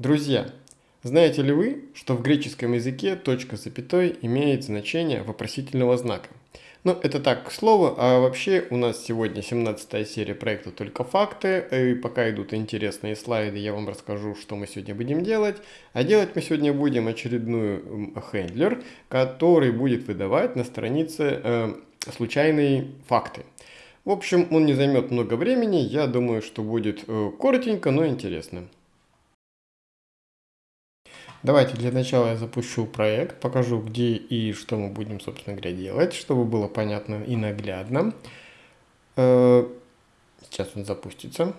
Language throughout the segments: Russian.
Друзья, знаете ли вы, что в греческом языке точка с запятой имеет значение вопросительного знака? Ну, это так, к слову, а вообще у нас сегодня 17 серия проекта «Только факты», и пока идут интересные слайды, я вам расскажу, что мы сегодня будем делать. А делать мы сегодня будем очередную хендлер, который будет выдавать на странице э, случайные факты. В общем, он не займет много времени, я думаю, что будет э, коротенько, но интересно. Давайте для начала я запущу проект, покажу где и что мы будем, собственно говоря, делать, чтобы было понятно и наглядно. Э, сейчас он запустится.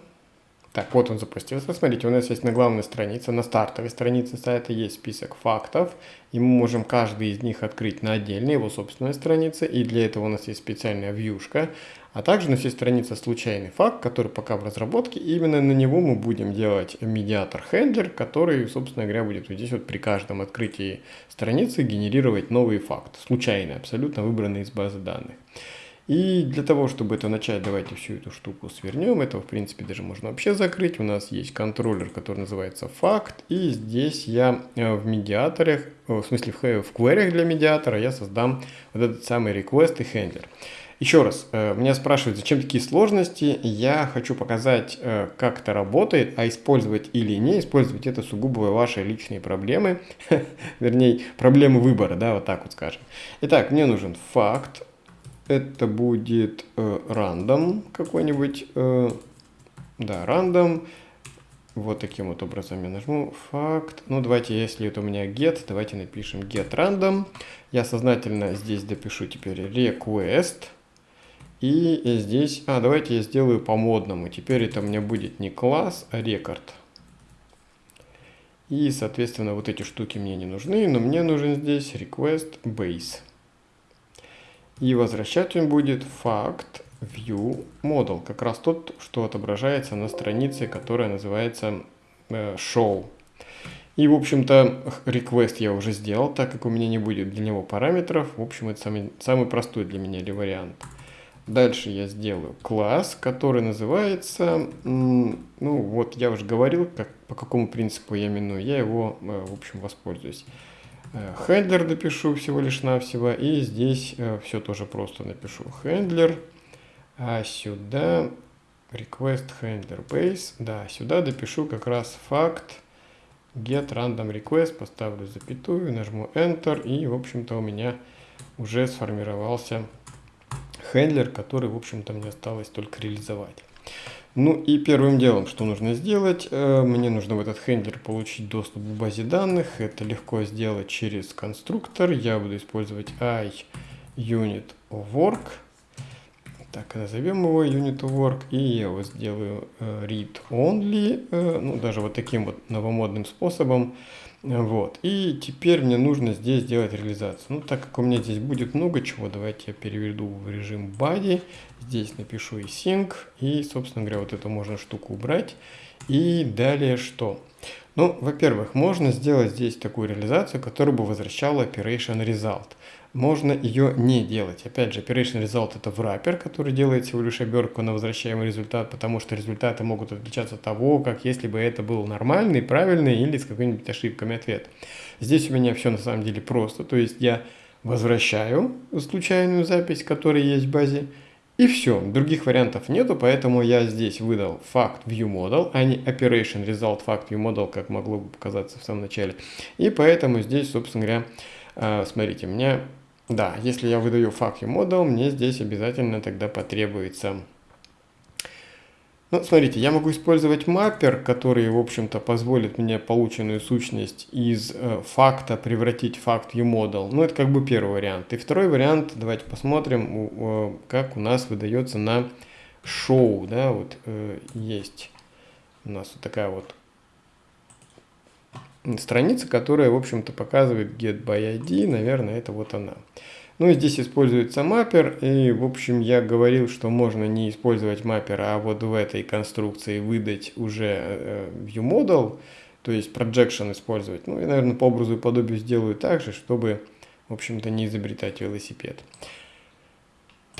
Так, вот он запустился. Смотрите, у нас есть на главной странице, на стартовой странице сайта есть список фактов, и мы можем каждый из них открыть на отдельной его собственной странице, и для этого у нас есть специальная вьюшка. А также у нас есть страница «Случайный факт», который пока в разработке, и именно на него мы будем делать медиатор-хендлер, который, собственно говоря, будет вот здесь вот при каждом открытии страницы генерировать новый факт, случайный, абсолютно выбранный из базы данных. И для того, чтобы это начать, давайте всю эту штуку свернем. Это, в принципе, даже можно вообще закрыть. У нас есть контроллер, который называется факт. И здесь я э, в медиаторах, э, в смысле в query для медиатора, я создам вот этот самый request и handler. Еще раз, э, меня спрашивают, зачем такие сложности. Я хочу показать, как это работает, а использовать или не использовать это сугубо ваши личные проблемы. Вернее, проблемы выбора, да, вот так вот скажем. Итак, мне нужен факт это будет э, рандом какой-нибудь, э, да, рандом. Вот таким вот образом я нажму факт. Ну, давайте, если это у меня get, давайте напишем get random. Я сознательно здесь допишу теперь request. И здесь, а, давайте я сделаю по модному. Теперь это у меня будет не класс, а рекорд. И, соответственно, вот эти штуки мне не нужны, но мне нужен здесь request base. И возвращать он будет факт view model, как раз тот, что отображается на странице, которая называется э, show. И, в общем-то, request я уже сделал, так как у меня не будет для него параметров. В общем, это самый, самый простой для меня ли вариант. Дальше я сделаю класс, который называется, ну вот я уже говорил, как, по какому принципу я именую, я его, э, в общем, воспользуюсь. Хендлер допишу всего лишь навсего. И здесь э, все тоже просто напишу. Хендлер. А сюда request handler base. Да, сюда допишу как раз факт get random request. Поставлю запятую, нажму Enter. И, в общем-то, у меня уже сформировался хендлер, который, в общем-то, мне осталось только реализовать. Ну и первым делом, что нужно сделать, э, мне нужно в этот хендлер получить доступ к базе данных. Это легко сделать через конструктор. Я буду использовать iUnitWork. Так, назовем его UnitWork. И я его сделаю э, read-only, э, ну даже вот таким вот новомодным способом. Вот. И теперь мне нужно здесь сделать реализацию. Ну, так как у меня здесь будет много чего, давайте я переведу в режим body. Здесь напишу и sync. И, собственно говоря, вот эту можно штуку убрать. И далее что? Ну, во-первых, можно сделать здесь такую реализацию, которая бы возвращала operation result можно ее не делать. Опять же, operation result это wrapper, который делает всего лишь обертку на возвращаемый результат, потому что результаты могут отличаться от того, как если бы это был нормальный, правильный или с какими-нибудь ошибками ответ. Здесь у меня все на самом деле просто, то есть я возвращаю случайную запись, которая есть в базе, и все, других вариантов нету, поэтому я здесь выдал факт view model, а не operation result fact view model, как могло бы показаться в самом начале. И поэтому здесь, собственно говоря, э, смотрите, меня да, если я выдаю факт model, мне здесь обязательно тогда потребуется... Ну, смотрите, я могу использовать маппер, который, в общем-то, позволит мне полученную сущность из э, факта превратить в факт uModel. Ну, это как бы первый вариант. И второй вариант, давайте посмотрим, э, как у нас выдается на шоу, да, вот э, есть у нас вот такая вот страница, которая, в общем-то, показывает get by ID, наверное, это вот она. Ну и здесь используется маппер, и, в общем, я говорил, что можно не использовать маппер, а вот в этой конструкции выдать уже э, ViewModel, то есть projection использовать. Ну, я, наверное, по образу и подобию сделаю так же, чтобы, в общем-то, не изобретать велосипед.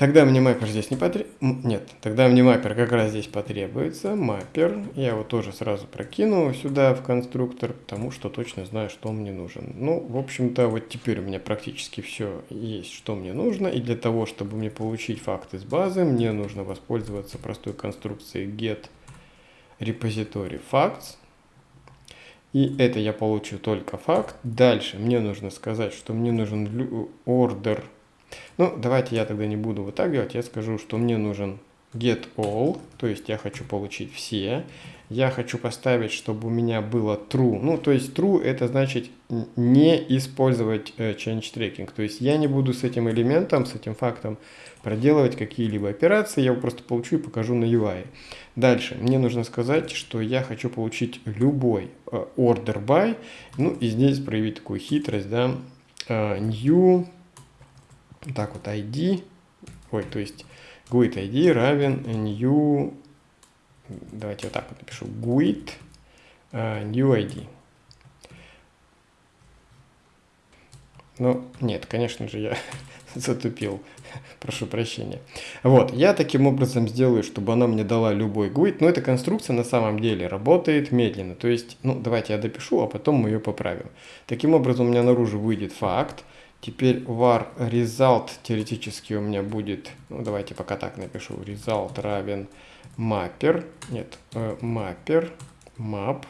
Тогда мне маппер здесь не потребуется. Нет, тогда мне маппер как раз здесь потребуется. Маппер. Я его тоже сразу прокину сюда в конструктор, потому что точно знаю, что он мне нужен. Ну, в общем-то, вот теперь у меня практически все есть, что мне нужно. И для того, чтобы мне получить факт из базы, мне нужно воспользоваться простой конструкцией get repository facts. И это я получу только факт. Дальше мне нужно сказать, что мне нужен order ну, давайте я тогда не буду вот так делать, я скажу, что мне нужен get all, то есть я хочу получить все. Я хочу поставить, чтобы у меня было true. Ну, то есть true это значит не использовать э, change tracking. То есть я не буду с этим элементом, с этим фактом проделывать какие-либо операции. Я его просто получу и покажу на UI. Дальше мне нужно сказать, что я хочу получить любой э, order by. Ну и здесь проявить такую хитрость, да, э, new так вот ID, ой, то есть GUID ID равен new, давайте вот так вот напишу, GUID uh, new ID. Ну, нет, конечно же, я затупил, прошу прощения. Вот, я таким образом сделаю, чтобы она мне дала любой GUID, но эта конструкция на самом деле работает медленно, то есть, ну, давайте я допишу, а потом мы ее поправим. Таким образом, у меня наружу выйдет факт, Теперь var result теоретически у меня будет, ну давайте пока так напишу, result равен mapper, нет, э, mapper, map.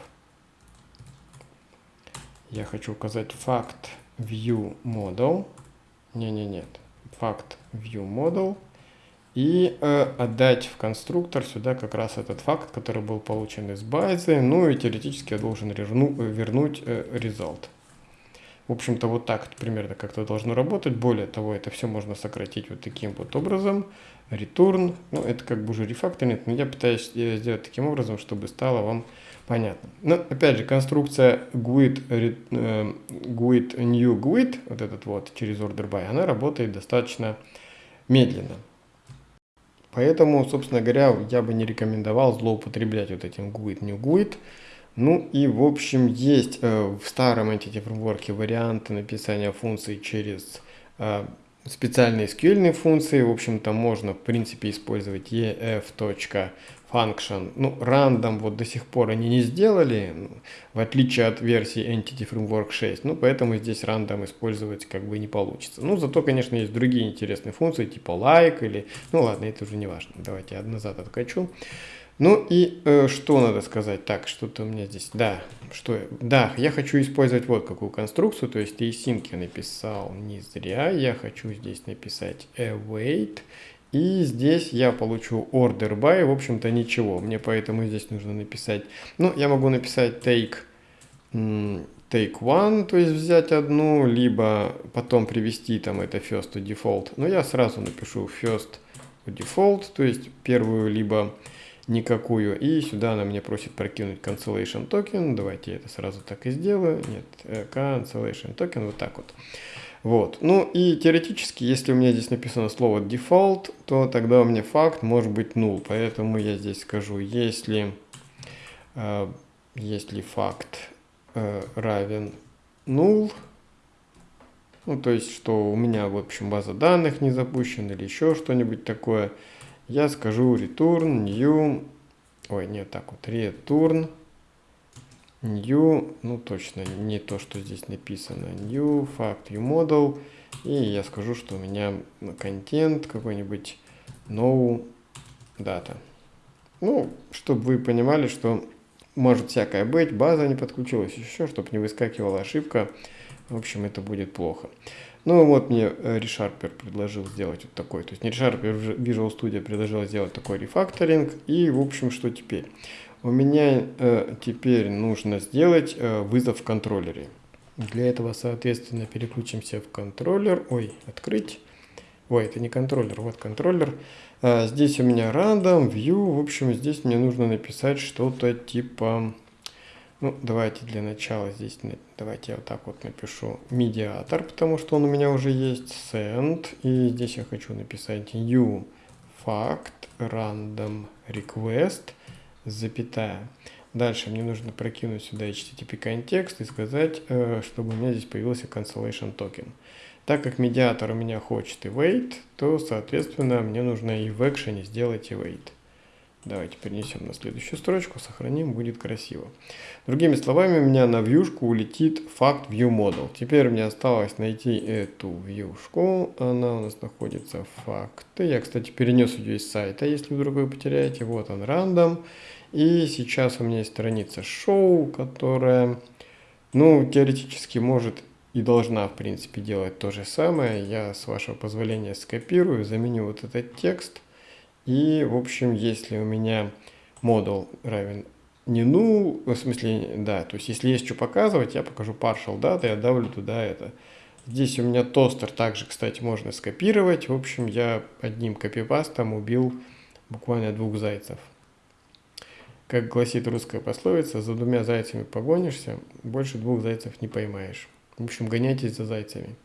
Я хочу указать факт view model, не, не, факт view model и э, отдать в конструктор сюда как раз этот факт, который был получен из базы, ну и теоретически я должен верну, вернуть э, result. В общем-то, вот так примерно как-то должно работать. Более того, это все можно сократить вот таким вот образом. Return, ну, это как бы уже рефакторинг, но я пытаюсь сделать таким образом, чтобы стало вам понятно. Но, опять же, конструкция GUID, э, GUID new GUID, вот этот вот через order by, она работает достаточно медленно. Поэтому, собственно говоря, я бы не рекомендовал злоупотреблять вот этим GUID new GUID. Ну и в общем есть э, в старом Entity Framework варианты написания функций через э, специальные SQL функции. В общем-то можно в принципе использовать ef.function. Ну random вот до сих пор они не сделали, ну, в отличие от версии Entity Framework 6. Ну поэтому здесь random использовать как бы не получится. Ну зато конечно есть другие интересные функции типа like или... Ну ладно это уже не важно. Давайте я назад откачу. Ну и э, что надо сказать? Так, что-то у меня здесь... Да, что... Да, я хочу использовать вот какую конструкцию, то есть async я написал не зря. Я хочу здесь написать await. И здесь я получу order by, в общем-то ничего. Мне поэтому здесь нужно написать... Ну, я могу написать take, take one, то есть взять одну, либо потом привести там это first or default. Но я сразу напишу first or default, то есть первую либо никакую. И сюда она мне просит прокинуть cancellation token. Давайте я это сразу так и сделаю. Нет, э, cancellation token, вот так вот. Вот. Ну и теоретически, если у меня здесь написано слово default, то тогда у меня факт может быть null. Поэтому я здесь скажу, если, э, если факт э, равен null, ну то есть, что у меня, в общем, база данных не запущена или еще что-нибудь такое, я скажу return new, ой, нет, так вот, return new, ну точно не то, что здесь написано, new fact view model, и я скажу, что у меня контент какой-нибудь no data. Ну, чтобы вы понимали, что может всякое быть, база не подключилась, еще, чтобы не выскакивала ошибка, в общем, это будет плохо. Ну вот мне э, ReSharper предложил сделать вот такой, то есть не ReSharper, Visual Studio предложил сделать такой рефакторинг. И в общем, что теперь? У меня э, теперь нужно сделать э, вызов в контроллере. Для этого, соответственно, переключимся в контроллер. Ой, открыть. Ой, это не контроллер, вот контроллер. А, здесь у меня random, view. В общем, здесь мне нужно написать что-то типа ну, давайте для начала здесь, давайте я вот так вот напишу медиатор, потому что он у меня уже есть, send, и здесь я хочу написать new fact random request, запятая. Дальше мне нужно прокинуть сюда HTTP контекст и сказать, э, чтобы у меня здесь появился cancellation токен. Так как медиатор у меня хочет await, то, соответственно, мне нужно и в экшене сделать await. Давайте перенесем на следующую строчку, сохраним, будет красиво. Другими словами, у меня на вьюшку улетит факт view model. Теперь мне осталось найти эту вьюшку. Она у нас находится в факты. Я, кстати, перенес ее из сайта, если вдруг вы потеряете. Вот он, рандом. И сейчас у меня есть страница show, которая, ну, теоретически может и должна, в принципе, делать то же самое. Я, с вашего позволения, скопирую, заменю вот этот текст – и, в общем, если у меня модул равен не null, в смысле, да, то есть если есть что показывать, я покажу partial data, я давлю туда это. Здесь у меня тостер также, кстати, можно скопировать. В общем, я одним копипастом убил буквально двух зайцев. Как гласит русская пословица, за двумя зайцами погонишься, больше двух зайцев не поймаешь. В общем, гоняйтесь за зайцами.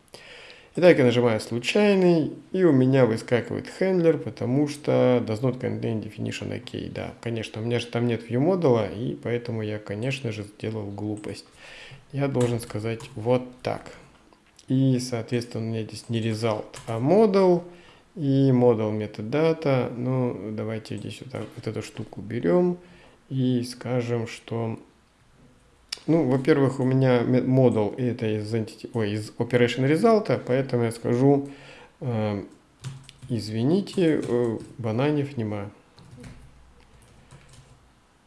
Итак, я нажимаю случайный, и у меня выскакивает хендлер, потому что does not contain definition OK. Да, конечно, у меня же там нет view модула, и поэтому я, конечно же, сделал глупость. Я должен сказать вот так. И, соответственно, у меня здесь не result, а model, и model metadata. Ну, давайте здесь вот, так, вот эту штуку берем и скажем, что ну, во-первых, у меня модул это из, entity, ой, из Operation Result, поэтому я скажу, э, извините, э, бананев нема.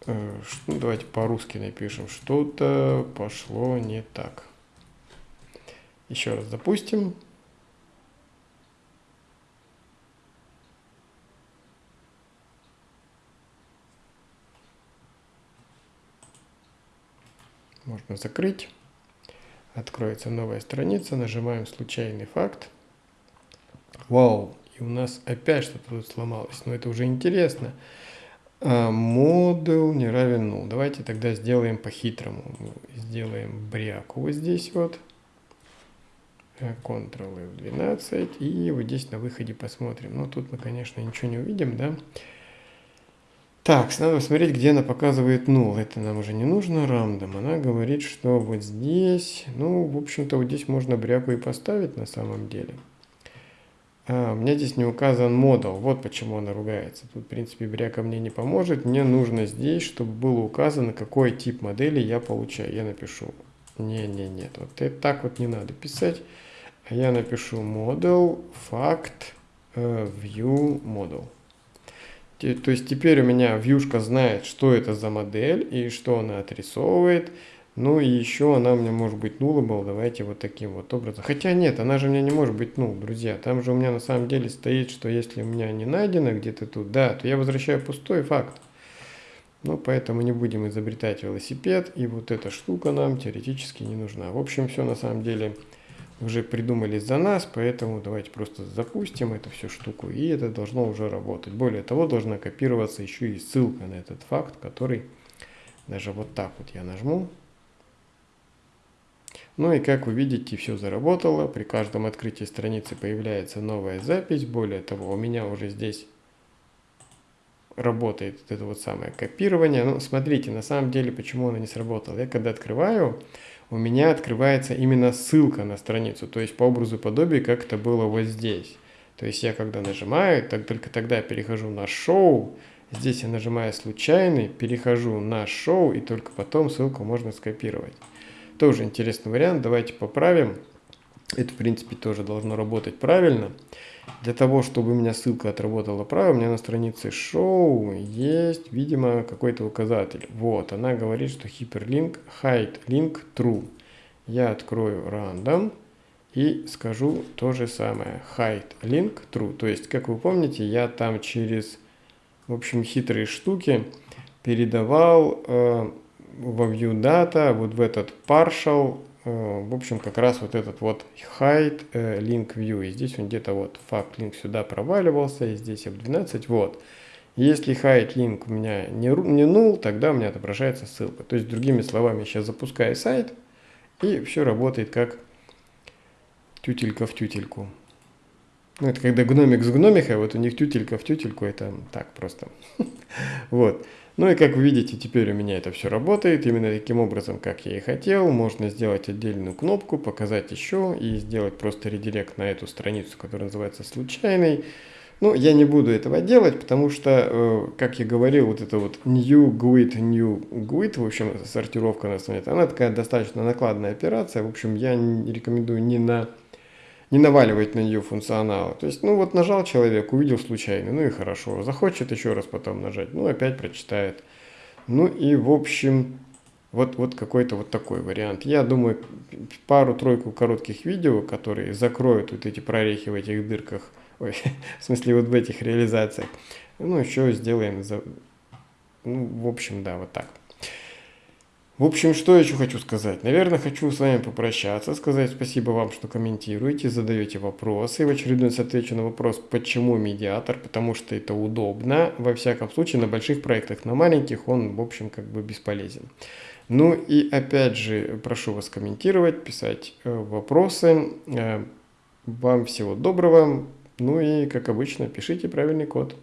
Э, ну, давайте по-русски напишем. Что-то пошло не так. Еще раз запустим. Можно закрыть. Откроется новая страница, нажимаем случайный факт. Вау, и у нас опять что-то тут сломалось, но это уже интересно. А, модул не равен null. Давайте тогда сделаем по-хитрому. Сделаем бряку вот здесь вот. Ctrl F12 и вот здесь на выходе посмотрим. Но тут мы, конечно, ничего не увидим, да? Так, надо смотреть, где она показывает null. Это нам уже не нужно, рандом. Она говорит, что вот здесь, ну, в общем-то, вот здесь можно бряку и поставить на самом деле. А, у меня здесь не указан модул. Вот почему она ругается. Тут, в принципе, бряка мне не поможет. Мне нужно здесь, чтобы было указано, какой тип модели я получаю. Я напишу. Не-не, нет. Вот это так вот не надо писать. А я напишу model fact uh, view model. То есть теперь у меня вьюшка знает, что это за модель и что она отрисовывает. Ну и еще она у меня может быть nullable. Давайте вот таким вот образом. Хотя нет, она же у меня не может быть null, друзья. Там же у меня на самом деле стоит, что если у меня не найдено где-то тут, да, то я возвращаю пустой факт. Ну, поэтому не будем изобретать велосипед. И вот эта штука нам теоретически не нужна. В общем, все на самом деле уже придумали за нас, поэтому давайте просто запустим эту всю штуку, и это должно уже работать. Более того, должна копироваться еще и ссылка на этот факт, который даже вот так вот я нажму. Ну и как вы видите, все заработало. При каждом открытии страницы появляется новая запись. Более того, у меня уже здесь работает это вот самое копирование. Ну, смотрите, на самом деле, почему оно не сработало. Я когда открываю, у меня открывается именно ссылка на страницу, то есть по образу подобию, как это было вот здесь. То есть я когда нажимаю, так только тогда перехожу на шоу, здесь я нажимаю случайный, перехожу на шоу, и только потом ссылку можно скопировать. Тоже интересный вариант, давайте поправим. Это, в принципе, тоже должно работать правильно. Для того, чтобы у меня ссылка отработала правильно, у меня на странице шоу есть, видимо, какой-то указатель. Вот, она говорит, что hyperlink hide link true. Я открою random и скажу то же самое. Hide link true. То есть, как вы помните, я там через, в общем, хитрые штуки передавал э, во view data вот в этот partial в общем, как раз вот этот вот hide э, link view. И здесь он где-то вот fact link сюда проваливался, и здесь F12, вот. Если hide link у меня не, не null, тогда у меня отображается ссылка. То есть, другими словами, сейчас запускаю сайт, и все работает как тютелька в тютельку. Ну, это когда гномик с гномихой, вот у них тютелька в тютельку, это так просто. Вот. Ну и как вы видите, теперь у меня это все работает именно таким образом, как я и хотел. Можно сделать отдельную кнопку, показать еще и сделать просто редирект на эту страницу, которая называется случайный. Ну, я не буду этого делать, потому что, э, как я говорил, вот это вот new GUID, new GUID, в общем, сортировка на странице, она такая достаточно накладная операция. В общем, я рекомендую не на не наваливать на нее функционал. То есть, ну вот нажал человек, увидел случайно, ну и хорошо. Захочет еще раз потом нажать, ну опять прочитает. Ну и в общем, вот, вот какой-то вот такой вариант. Я думаю, пару-тройку коротких видео, которые закроют вот эти прорехи в этих дырках, ой, в смысле вот в этих реализациях, ну еще сделаем, за, ну в общем, да, вот так. В общем, что еще хочу сказать? Наверное, хочу с вами попрощаться, сказать спасибо вам, что комментируете, задаете вопросы. В очередной раз отвечу на вопрос, почему медиатор, потому что это удобно. Во всяком случае, на больших проектах, на маленьких он, в общем, как бы бесполезен. Ну и опять же, прошу вас комментировать, писать э, вопросы. Э, вам всего доброго. Ну и, как обычно, пишите правильный код.